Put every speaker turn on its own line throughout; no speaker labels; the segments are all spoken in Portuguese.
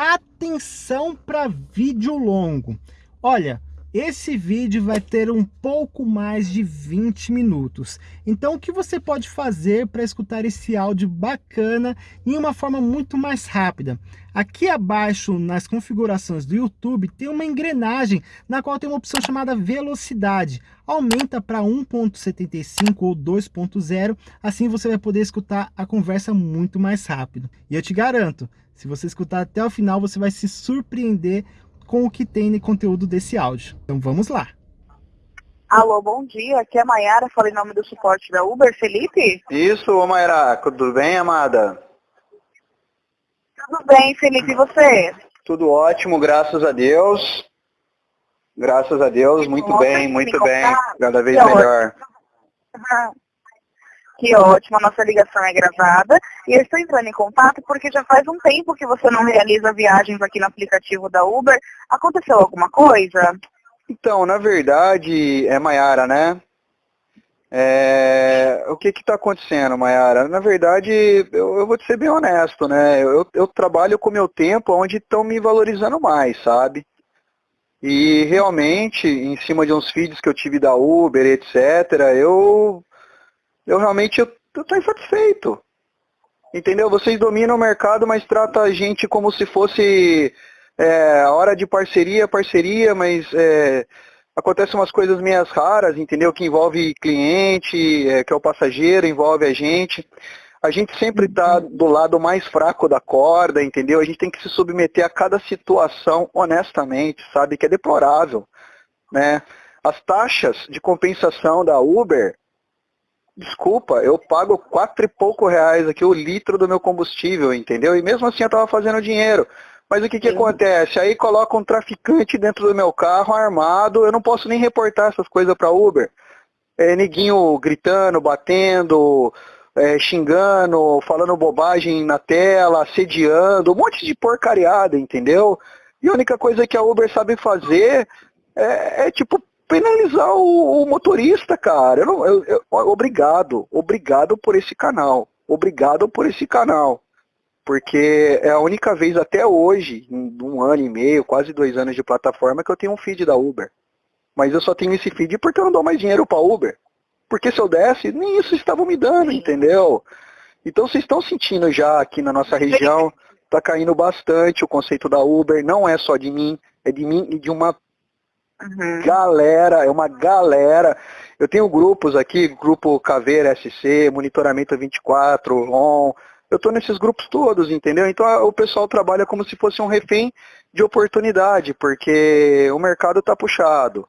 atenção para vídeo longo. Olha, esse vídeo vai ter um pouco mais de 20 minutos. Então o que você pode fazer para escutar esse áudio bacana em uma forma muito mais rápida? Aqui abaixo nas configurações do YouTube tem uma engrenagem na qual tem uma opção chamada velocidade. Aumenta para 1.75 ou 2.0, assim você vai poder escutar a conversa muito mais rápido. E eu te garanto, se você escutar até o final, você vai se surpreender com o que tem no conteúdo desse áudio. Então vamos lá.
Alô, bom dia. Aqui é a Mayara, falei em nome do suporte da Uber. Felipe?
Isso, Mayara. Tudo bem, amada?
Tudo bem, Felipe. E você?
Tudo ótimo, graças a Deus. Graças a Deus, muito bem, muito bem. Cada vez melhor.
Que ótimo, a nossa ligação é gravada. E eu estou entrando em contato porque já faz um tempo que você não realiza viagens aqui no aplicativo da Uber. Aconteceu alguma coisa?
Então, na verdade, é Maiara, né? É... O que está acontecendo, Mayara? Na verdade, eu, eu, vou te ser bem honesto, né? Eu, eu trabalho com meu tempo onde estão me valorizando mais, sabe? E realmente, em cima de uns feeds que eu tive da Uber, etc., eu eu realmente tô insatisfeito. Entendeu? Vocês dominam o mercado, mas trata a gente como se fosse é, hora de parceria, parceria, mas é, acontecem umas coisas meias raras, entendeu? Que envolve cliente, é, que é o passageiro, envolve a gente. A gente sempre está do lado mais fraco da corda, entendeu? A gente tem que se submeter a cada situação honestamente, sabe? Que é deplorável, né? As taxas de compensação da Uber, desculpa, eu pago quatro e pouco reais aqui o litro do meu combustível, entendeu? E mesmo assim eu estava fazendo dinheiro. Mas o que, que acontece? Aí coloca um traficante dentro do meu carro armado, eu não posso nem reportar essas coisas para Uber. É, neguinho gritando, batendo, é, xingando, falando bobagem na tela, assediando, um monte de porcariada, entendeu? E a única coisa que a Uber sabe fazer é, é tipo penalizar o, o motorista, cara. Eu não, eu, eu, obrigado, obrigado por esse canal. Obrigado por esse canal. Porque é a única vez até hoje, em um ano e meio, quase dois anos de plataforma, que eu tenho um feed da Uber. Mas eu só tenho esse feed porque eu não dou mais dinheiro para Uber. Porque se eu desse, nem isso estavam me dando, entendeu? Então vocês estão sentindo já aqui na nossa região, está caindo bastante o conceito da Uber, não é só de mim, é de mim e de uma Uhum. Galera, é uma galera. Eu tenho grupos aqui, grupo Caveira SC, Monitoramento 24, ON. Eu estou nesses grupos todos, entendeu? Então o pessoal trabalha como se fosse um refém de oportunidade, porque o mercado está puxado.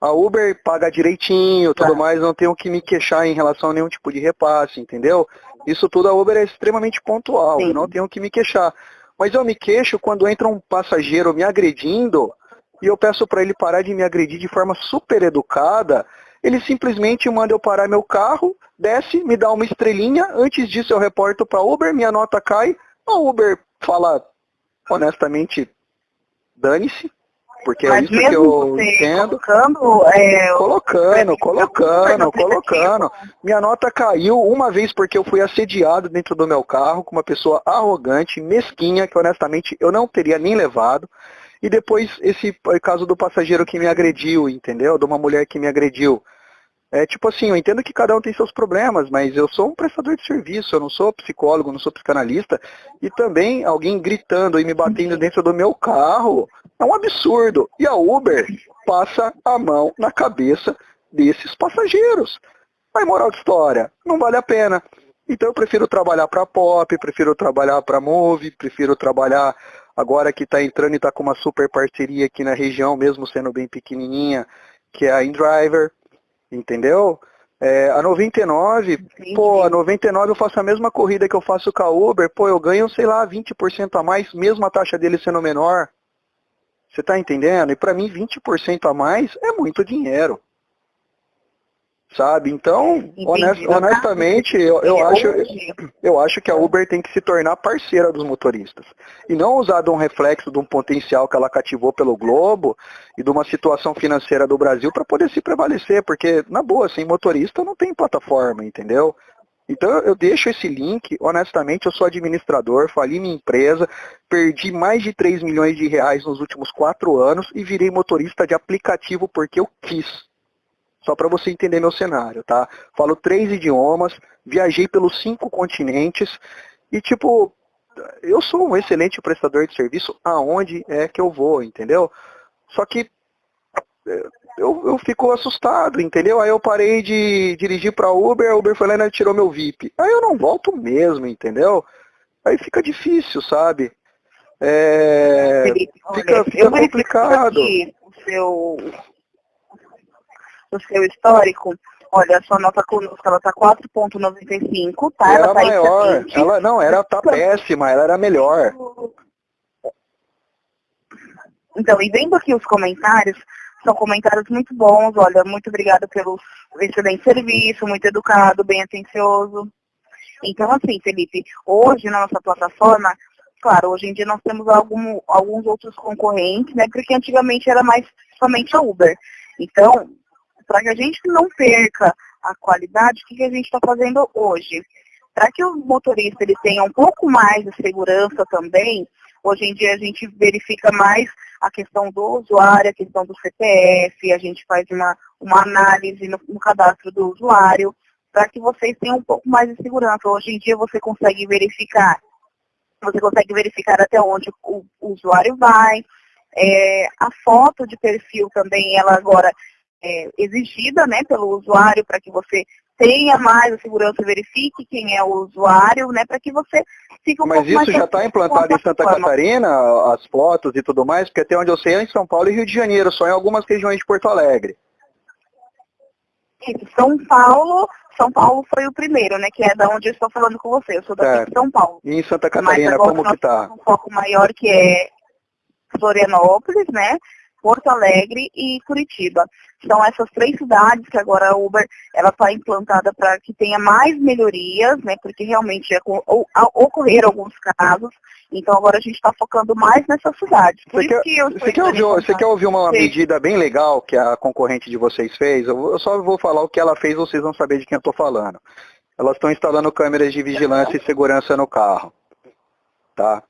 A Uber paga direitinho, tudo tá. mais, não tenho que me queixar em relação a nenhum tipo de repasse, entendeu? Isso tudo a Uber é extremamente pontual, Sim. não tenho que me queixar. Mas eu me queixo quando entra um passageiro me agredindo e eu peço para ele parar de me agredir de forma super educada, ele simplesmente manda eu parar meu carro, desce, me dá uma estrelinha, antes disso eu reporto para Uber, minha nota cai, a Uber fala honestamente, dane-se, porque é Mas é isso que eu entendo.
Colocando, é,
colocando, colocando, colocando. Minha nota caiu uma vez porque eu fui assediado dentro do meu carro com uma pessoa arrogante, mesquinha, que honestamente eu não teria nem levado. E depois esse caso do passageiro que me agrediu, entendeu? De uma mulher que me agrediu. É tipo assim, eu entendo que cada um tem seus problemas, mas eu sou um prestador de serviço, eu não sou psicólogo, não sou psicanalista, e também alguém gritando e me batendo dentro do meu carro é um absurdo. E a Uber passa a mão na cabeça desses passageiros. Mas moral de história, não vale a pena. Então eu prefiro trabalhar para Pop, prefiro trabalhar para Move, prefiro trabalhar agora que está entrando e está com uma super parceria aqui na região, mesmo sendo bem pequenininha, que é a InDriver, entendeu? É, a 99, Entendi. pô, a 99 eu faço a mesma corrida que eu faço com a Uber, pô, eu ganho, sei lá, 20% a mais, mesmo a taxa dele sendo menor. Você está entendendo? E para mim, 20% a mais é muito dinheiro sabe? Então, honest, honestamente, eu, eu, acho, eu acho que a Uber tem que se tornar parceira dos motoristas. E não usar de um reflexo de um potencial que ela cativou pelo Globo e de uma situação financeira do Brasil para poder se prevalecer, porque, na boa, sem motorista não tem plataforma, entendeu? Então eu deixo esse link, honestamente, eu sou administrador, fali minha empresa, perdi mais de 3 milhões de reais nos últimos quatro anos e virei motorista de aplicativo porque eu quis. Só para você entender meu cenário, tá? Falo três idiomas, viajei pelos cinco continentes e tipo, eu sou um excelente prestador de serviço aonde é que eu vou, entendeu? Só que eu, eu fico assustado, entendeu? Aí eu parei de dirigir para Uber, a Uber foi lá e tirou meu VIP. Aí eu não volto mesmo, entendeu? Aí fica difícil, sabe? É, Felipe, fica, olha, fica complicado.
o seu, o seu histórico, olha, a sua nota conosco, ela tá 4.95, tá?
Era ela tá maior, ela não, era tá péssima, ela era melhor.
Então, e vendo aqui os comentários, são comentários muito bons, olha, muito obrigada pelo excelente serviço, muito educado, bem atencioso. Então, assim, Felipe, hoje na nossa plataforma, claro, hoje em dia nós temos algum, alguns outros concorrentes, né? Porque antigamente era mais somente a Uber. Então, para que a gente não perca a qualidade, o que, que a gente está fazendo hoje? Para que o motorista ele tenha um pouco mais de segurança também, Hoje em dia a gente verifica mais a questão do usuário, a questão do CPF, a gente faz uma, uma análise no, no cadastro do usuário, para que vocês tenham um pouco mais de segurança. Hoje em dia você consegue verificar, você consegue verificar até onde o, o usuário vai. É, a foto de perfil também, ela agora é exigida né, pelo usuário para que você tenha mais a segurança, verifique quem é o usuário, né, para que você fique um
Mas isso já está implantado em Santa. Catarina, as fotos e tudo mais, porque até onde eu sei é em São Paulo e Rio de Janeiro, só em algumas regiões de Porto Alegre.
São Paulo, São Paulo foi o primeiro, né, que é da onde eu estou falando com você, eu sou daqui de São Paulo.
E em Santa Catarina, como que está?
Um foco maior que é Florianópolis, né, Porto Alegre e Curitiba. São essas três cidades que agora a Uber está implantada para que tenha mais melhorias, né? Porque realmente é, ocorreram alguns casos. Então agora a gente está focando mais nessas cidades.
Por você quer, que você, quer ouvir, você quer ouvir uma Sim. medida bem legal que a concorrente de vocês fez? Eu só vou falar o que ela fez, vocês vão saber de quem eu estou falando. Elas estão instalando câmeras de vigilância e segurança no carro. Tá?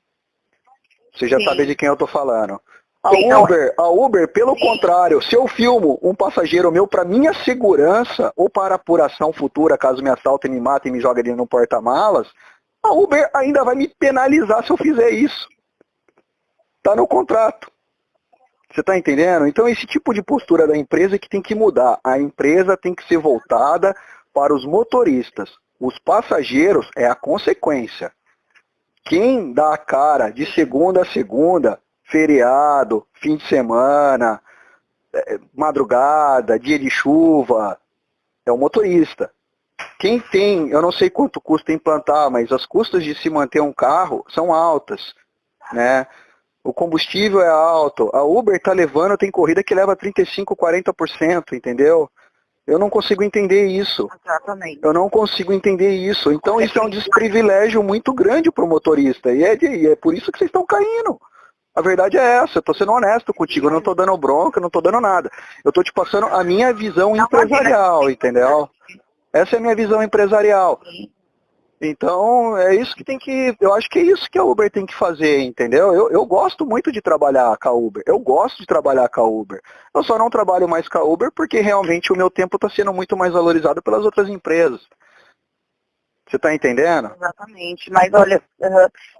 Você já Sim. sabe de quem eu estou falando. A Uber, a Uber, pelo contrário, se eu filmo um passageiro meu para minha segurança ou para apuração futura, caso me assaltem, me matem e me joguem ali no porta-malas, a Uber ainda vai me penalizar se eu fizer isso. Está no contrato. Você está entendendo? Então esse tipo de postura da empresa é que tem que mudar. A empresa tem que ser voltada para os motoristas. Os passageiros é a consequência. Quem dá a cara de segunda a segunda feriado, fim de semana, é, madrugada, dia de chuva, é o motorista. Quem tem, eu não sei quanto custa implantar, mas as custas de se manter um carro são altas, né? O combustível é alto. A Uber está levando, tem corrida que leva 35, 40%, entendeu? Eu não consigo entender isso.
Exatamente.
Eu não consigo entender isso. Então isso é um desprivilégio muito grande para o motorista. E é, de, e é por isso que vocês estão caindo. A verdade é essa, eu estou sendo honesto contigo, eu não estou dando bronca, não estou dando nada. Eu estou te passando a minha visão empresarial, entendeu? Essa é a minha visão empresarial. Então, é isso que tem que, eu acho que é isso que a Uber tem que fazer, entendeu? Eu, eu gosto muito de trabalhar com a Uber, eu gosto de trabalhar com a Uber. Eu só não trabalho mais com a Uber porque realmente o meu tempo está sendo muito mais valorizado pelas outras empresas. Você está entendendo?
Exatamente. Mas olha,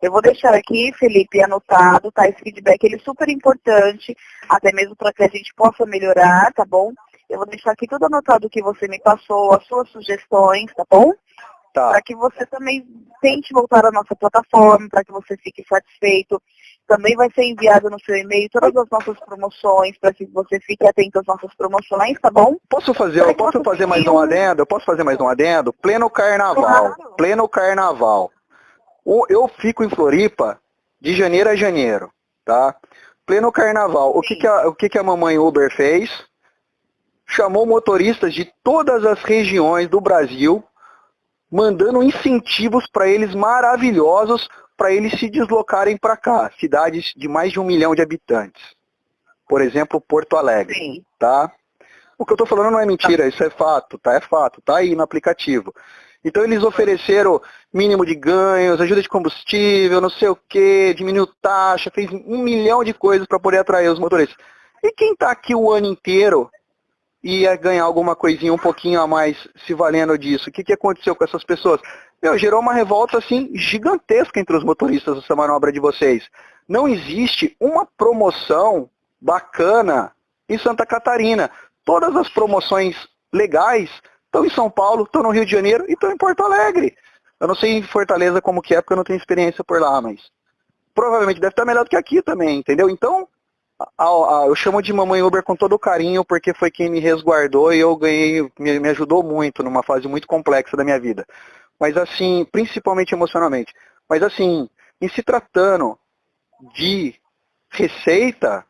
eu vou deixar aqui, Felipe, anotado, tá? Esse feedback ele é super importante, até mesmo para que a gente possa melhorar, tá bom? Eu vou deixar aqui tudo anotado que você me passou, as suas sugestões, tá bom? Tá. Para que você também tente voltar à nossa plataforma, para que você fique satisfeito. Também vai ser enviado no seu e-mail todas as nossas promoções, para que você fique atento às nossas promoções, tá bom?
Posso fazer, eu posso fazer mais um adendo? Eu posso fazer mais um adendo? Pleno carnaval. Claro. Pleno carnaval. Eu fico em Floripa de janeiro a janeiro, tá? Pleno carnaval. O que, que, a, o que, que a mamãe Uber fez? Chamou motoristas de todas as regiões do Brasil, mandando incentivos para eles maravilhosos para eles se deslocarem para cá, cidades de mais de um milhão de habitantes. Por exemplo, Porto Alegre. Sim. Tá? O que eu estou falando não é mentira, isso é fato, tá? É fato, tá aí no aplicativo. Então eles ofereceram mínimo de ganhos, ajuda de combustível, não sei o que, diminuiu taxa, fez um milhão de coisas para poder atrair os motoristas. E quem está aqui o ano inteiro ia ganhar alguma coisinha um pouquinho a mais se valendo disso? O que, que aconteceu com essas pessoas? Meu, gerou uma revolta assim gigantesca entre os motoristas dessa manobra de vocês. Não existe uma promoção bacana em Santa Catarina. Todas as promoções legais estão em São Paulo, estão no Rio de Janeiro e estão em Porto Alegre. Eu não sei em Fortaleza como que é, porque eu não tenho experiência por lá, mas provavelmente deve estar melhor do que aqui também, entendeu? Então, eu chamo de mamãe Uber com todo carinho, porque foi quem me resguardou e eu ganhei, me, ajudou muito numa fase muito complexa da minha vida. Mas assim, principalmente emocionalmente. Mas assim, em se tratando de receita,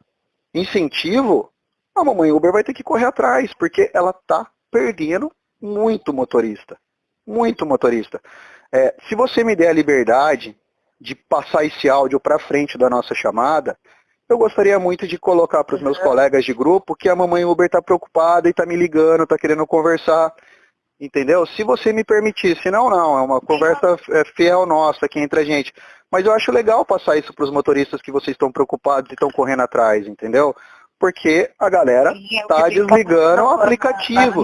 incentivo, a mamãe Uber vai ter que correr atrás, porque ela está perdendo muito motorista. Muito motorista. É, se você me der a liberdade de passar esse áudio para frente da nossa chamada, eu gostaria muito de colocar para os meus colegas de grupo que a mamãe Uber está preocupada e está me ligando, está querendo conversar. Entendeu? Se você me permitir, senão não, é uma conversa é, fiel nossa aqui entre a gente. Mas eu acho legal passar isso para os motoristas que vocês estão preocupados e estão correndo atrás, entendeu? Porque a galera está desligando o aplicativo.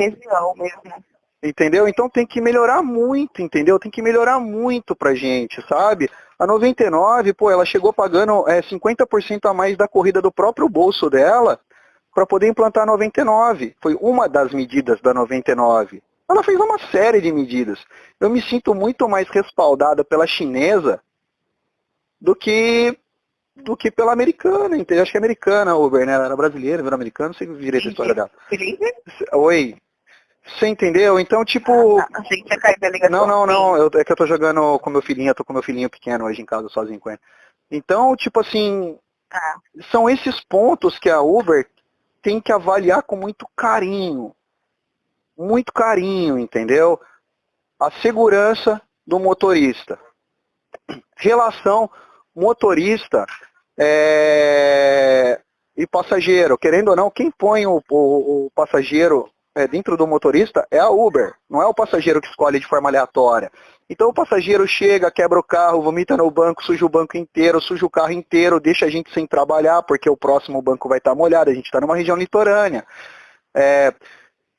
Entendeu? Então tem que melhorar muito, entendeu? Tem que melhorar muito pra gente, sabe? A 99, pô, ela chegou pagando é, 50% a mais da corrida do próprio bolso dela para poder implantar a 99. Foi uma das medidas da 99. Ela fez uma série de medidas. Eu me sinto muito mais respaldada pela chinesa do que do que pela americana, entendeu? Acho que é americana Uber, né? Ela era brasileira, virou americana, não sei direito a história dela. Oi. Você entendeu? Então, tipo.
Ah, tá. Achei que tinha da ligação.
Não, não, não. Eu, é que eu tô jogando com meu filhinho, eu tô com meu filhinho pequeno hoje em casa, sozinho com ele. Então, tipo assim. Ah. São esses pontos que a Uber tem que avaliar com muito carinho. Muito carinho, entendeu? A segurança do motorista. Relação motorista é, e passageiro. Querendo ou não, quem põe o, o, o passageiro é, dentro do motorista é a Uber, não é o passageiro que escolhe de forma aleatória. Então o passageiro chega, quebra o carro, vomita no banco, suja o banco inteiro, suja o carro inteiro, deixa a gente sem trabalhar, porque o próximo banco vai estar molhado, a gente está numa região litorânea. É,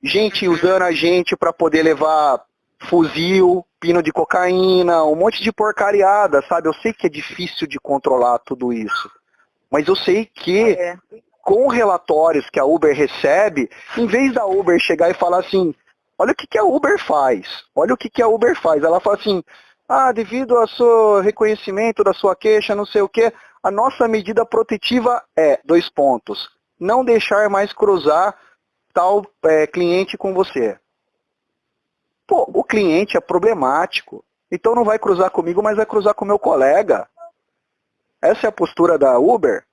gente usando a gente para poder levar fuzil, pino de cocaína, um monte de porcariada, sabe? Eu sei que é difícil de controlar tudo isso. Mas eu sei que é. Com relatórios que a Uber recebe, em vez da Uber chegar e falar assim, olha o que, que a Uber faz, olha o que, que a Uber faz. Ela fala assim, ah, devido ao seu reconhecimento da sua queixa, não sei o que, a nossa medida protetiva é, dois pontos, não deixar mais cruzar tal é, cliente com você. Pô, o cliente é problemático. Então não vai cruzar comigo, mas vai cruzar com o meu colega. Essa é a postura da Uber.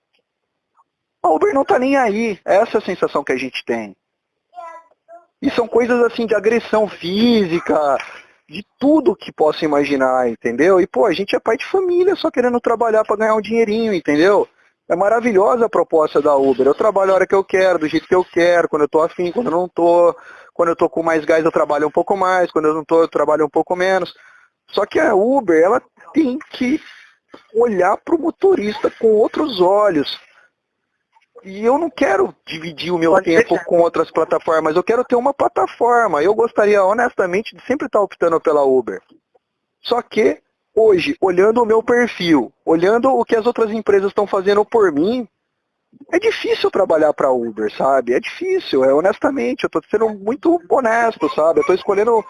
A Uber não está nem aí. Essa é a sensação que a gente tem. E são coisas assim de agressão física, de tudo que possa imaginar, entendeu? E pô, a gente é pai de família só querendo trabalhar para ganhar um dinheirinho, entendeu? É maravilhosa a proposta da Uber. Eu trabalho a hora que eu quero, do jeito que eu quero, quando eu tô afim, quando eu não tô. Quando eu tô com mais gás, eu trabalho um pouco mais. Quando eu não tô, eu trabalho um pouco menos. Só que a Uber, ela tem que olhar para o motorista com outros olhos. E eu não quero dividir o meu Pode tempo deixar. com outras plataformas. Eu quero ter uma plataforma. Eu gostaria, honestamente, de sempre estar optando pela Uber. Só que, hoje, olhando o meu perfil, olhando o que as outras empresas estão fazendo por mim, é difícil trabalhar para Uber, sabe? É difícil, é honestamente, eu estou sendo muito honesto, sabe? Eu estou escolhendo,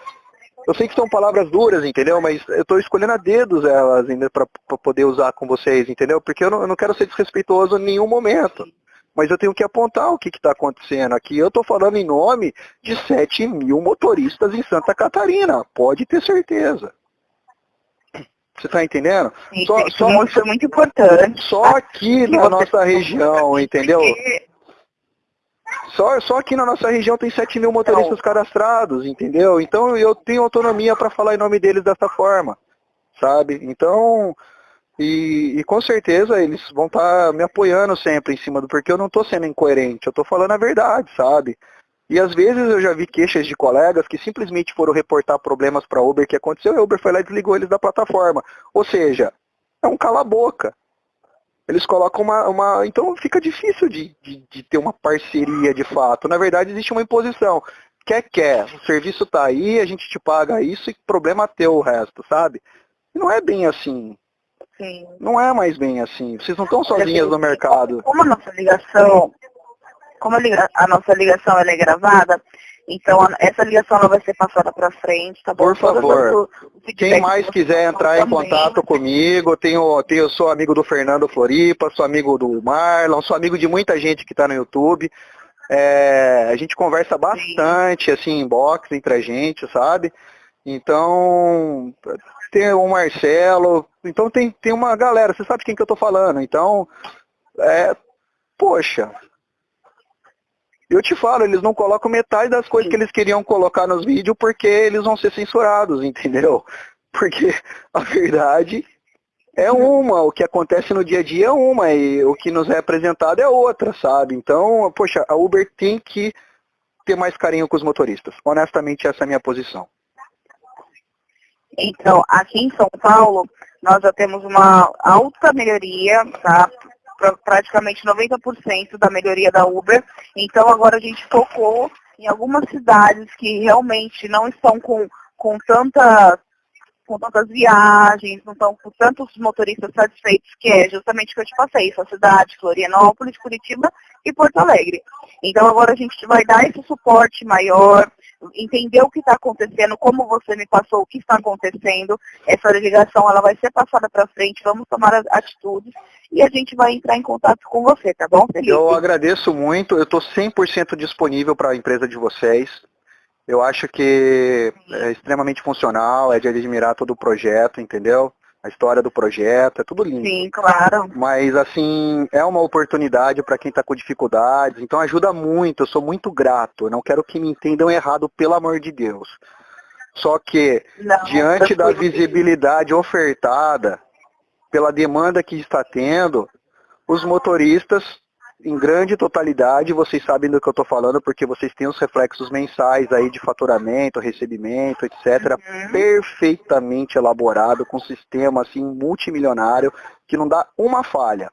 eu sei que são palavras duras, entendeu? Mas eu estou escolhendo a dedos elas ainda para poder usar com vocês, entendeu? Porque eu não, eu não, quero ser desrespeitoso em nenhum momento. Mas eu tenho que apontar o que está acontecendo aqui. Eu estou falando em nome de 7 mil motoristas em Santa Catarina, pode ter certeza. Você está entendendo?
Sim, só, isso, só, isso é muito importante.
Só aqui na nossa região, entendeu? Só, só aqui na nossa região tem 7 mil motoristas cadastrados, entendeu? Então eu tenho autonomia para falar em nome deles dessa forma, sabe? Então, e, e com certeza eles vão estar tá me apoiando sempre em cima do porque eu não estou sendo incoerente, eu estou falando a verdade, sabe? E às vezes eu já vi queixas de colegas que simplesmente foram reportar problemas para Uber que aconteceu e a Uber foi lá e desligou eles da plataforma. Ou seja, é um cala-boca. Eles colocam uma, uma. Então fica difícil de, de, de, ter uma parceria de fato. Na verdade, existe uma imposição. Quer, quer. O serviço está aí, a gente te paga isso e problema teu o resto, sabe? Não é bem assim. Sim. Não é mais bem assim. Vocês não estão sozinhas no mercado.
Como a nossa ligação, como a nossa ligação é gravada, então essa ligação ela vai ser passada para frente, tá bom?
Por favor. Quem mais quiser entrar em contato comigo, tenho, tenho, sou amigo do Fernando Floripa, sou amigo do Marlon, sou amigo de muita gente que está no YouTube. É, a gente conversa bastante, Sim. assim, em box entre a gente, sabe? Então, tem o Marcelo, então tem, tem uma galera, você sabe quem que eu tô falando, então, é, poxa, eu te falo, eles não colocam metade das coisas que eles queriam colocar nos vídeos porque eles vão ser censurados, entendeu? Porque a verdade é uma, o que acontece no dia a dia é uma, e o que nos é apresentado é outra, sabe? Então, poxa, a Uber tem que ter mais carinho com os motoristas. Honestamente, essa é a minha posição.
Então, aqui em São Paulo, nós já temos uma alta melhoria, tá? praticamente 90% da melhoria da Uber. Então agora a gente focou em algumas cidades que realmente não estão com, com tanta com tantas viagens, não estão com tantos motoristas satisfeitos, que é justamente o que eu te passei, sua cidade, Florianópolis, Curitiba e Porto Alegre. Então agora a gente vai dar esse suporte maior, entender o que está acontecendo, como você me passou o que está acontecendo. Essa ligação ela vai ser passada para frente, vamos tomar as atitudes e a gente vai entrar em contato com você, tá bom, Felipe?
Eu agradeço muito, eu estou 100% disponível para a empresa de vocês. Eu acho que é extremamente funcional, é de admirar todo o projeto, entendeu? A história do projeto, é tudo lindo.
Sim, claro.
Mas, assim, é uma oportunidade para quem está com dificuldades, então ajuda muito, eu sou muito grato. Eu não quero que me entendam errado, pelo amor de Deus. Só que, não, diante da visibilidade ofertada, pela demanda que está tendo, os motoristas em grande totalidade, vocês sabem do que eu estou falando, porque vocês têm os reflexos mensais aí de faturamento, recebimento, etc., uhum. perfeitamente elaborado, com um sistema assim multimilionário, que não dá uma falha.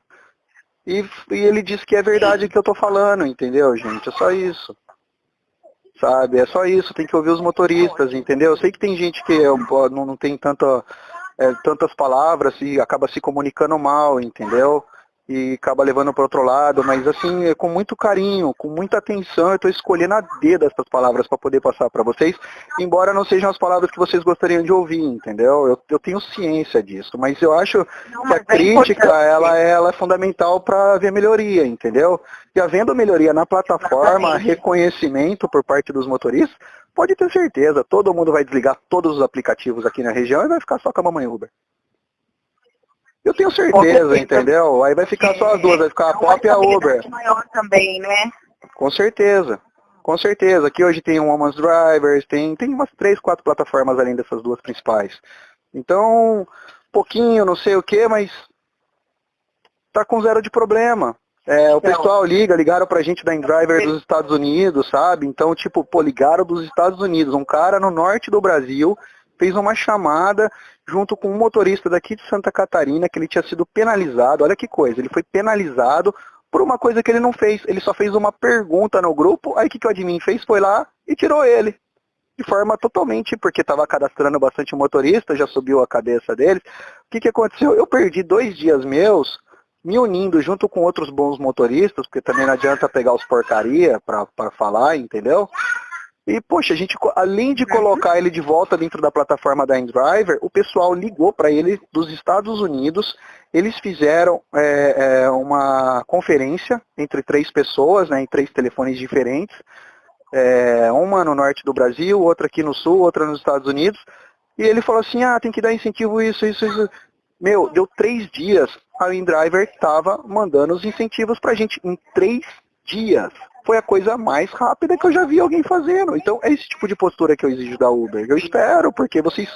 E, e ele diz que é verdade o que eu estou falando, entendeu, gente? É só isso. Sabe? É só isso, tem que ouvir os motoristas, entendeu? Eu sei que tem gente que não, não tem tanta, é, tantas palavras e acaba se comunicando mal, entendeu? E acaba levando para outro lado, mas assim, é com muito carinho, com muita atenção, eu estou escolhendo a dedo essas palavras para poder passar para vocês, embora não sejam as palavras que vocês gostariam de ouvir, entendeu? Eu, eu tenho ciência disso, mas eu acho não, que a é crítica, ela, ela é fundamental para ver melhoria, entendeu? E havendo melhoria na plataforma, Exatamente. reconhecimento por parte dos motoristas, pode ter certeza, todo mundo vai desligar todos os aplicativos aqui na região e vai ficar só com a mamãe Uber. Eu tenho certeza, entendeu? Aí vai ficar só as duas, vai ficar a Pop e a Uber.
maior também, né?
Com certeza. Com certeza. Aqui hoje tem o Woman's Drivers, tem, tem umas três, quatro plataformas além dessas duas principais. Então, pouquinho, não sei o que, mas tá com zero de problema. É, o então, pessoal liga, ligaram pra gente da InDriver dos Estados Unidos, sabe? Então, tipo, pô, ligaram dos Estados Unidos. Um cara no norte do Brasil fez uma chamada junto com um motorista daqui de Santa Catarina, que ele tinha sido penalizado. Olha que coisa, ele foi penalizado por uma coisa que ele não fez. Ele só fez uma pergunta no grupo, aí o que, que o admin fez? Foi lá e tirou ele. De forma totalmente, porque estava cadastrando bastante motorista, já subiu a cabeça deles. O que, que aconteceu? Eu perdi dois dias meus me unindo junto com outros bons motoristas, porque também não adianta pegar os porcaria para falar, entendeu? E, poxa, a gente, além de colocar ele de volta dentro da plataforma da InDriver, o pessoal ligou para ele dos Estados Unidos, eles fizeram é, é, uma conferência entre três pessoas, né, em três telefones diferentes, é, uma no norte do Brasil, outra aqui no sul, outra nos Estados Unidos, e ele falou assim, ah, tem que dar incentivo isso, isso, isso. Meu, deu três dias, a InDriver estava mandando os incentivos para a gente, em três dias foi a coisa mais rápida que eu já vi alguém fazendo. Então é esse tipo de postura que eu exijo da Uber. Eu espero, porque vocês,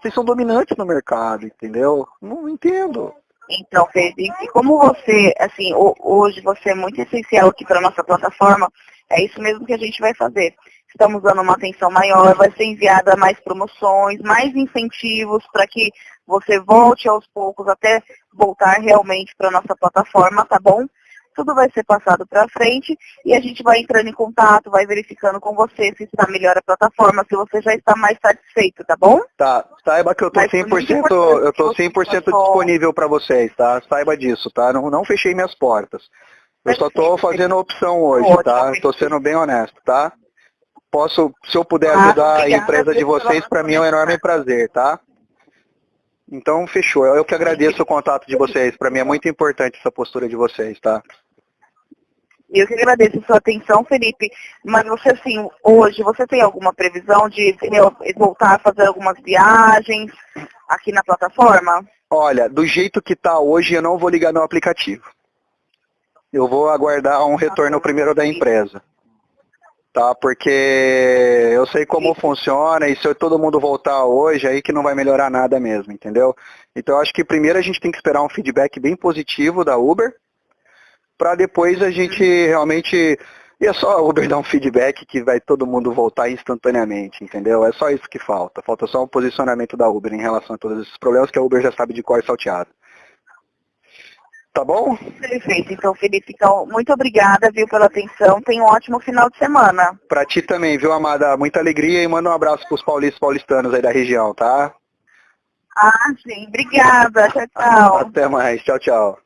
vocês são dominantes no mercado, entendeu? Não entendo.
Então, Felipe, como você, assim, hoje você é muito essencial aqui para a nossa plataforma, É isso mesmo que a gente vai fazer. Estamos dando uma atenção maior, vai ser enviada mais promoções, mais incentivos para que você volte aos poucos até voltar realmente para a nossa plataforma, tá bom? Tudo vai ser passado para frente e a gente vai entrando em contato, vai verificando com você se está melhor a plataforma, se você já está mais satisfeito, tá bom?
Tá, saiba que eu tô 100%, eu tô 100% disponível para vocês, tá? Saiba disso, tá? Não, não fechei minhas portas. Eu só tô fazendo opção hoje, tá? Estou sendo bem honesto, tá? Posso, se eu puder ah, ajudar a empresa de vocês, para mim é um enorme prazer, tá? Então, fechou. Eu que agradeço o contato de vocês. Para mim é muito importante essa postura de vocês, tá?
Eu que agradeço a sua atenção, Felipe. Mas você, assim, hoje, você tem alguma previsão de voltar a fazer algumas viagens aqui na plataforma?
Olha, do jeito que está hoje, eu não vou ligar meu aplicativo. Eu vou aguardar um retorno primeiro da empresa tá? Porque eu sei como Sim. funciona e se todo mundo voltar hoje, aí que não vai melhorar nada mesmo, entendeu? Então eu acho que primeiro a gente tem que esperar um feedback bem positivo da Uber, para depois a gente realmente... E é só a Uber dar um feedback que vai todo mundo voltar instantaneamente, entendeu? É só isso que falta. Falta só um posicionamento da Uber em relação a todos esses problemas que a Uber já sabe de cor salteado. Tá bom?
Perfeito. Então, Felipe, então, muito obrigada, viu, pela atenção. Tenha um ótimo final de semana.
Pra ti também, viu, Amada? Muita alegria e manda um abraço pros paulistas paulistanos aí da região, tá?
Ah, sim. Obrigada. Tchau, tchau.
Até mais. Tchau, tchau.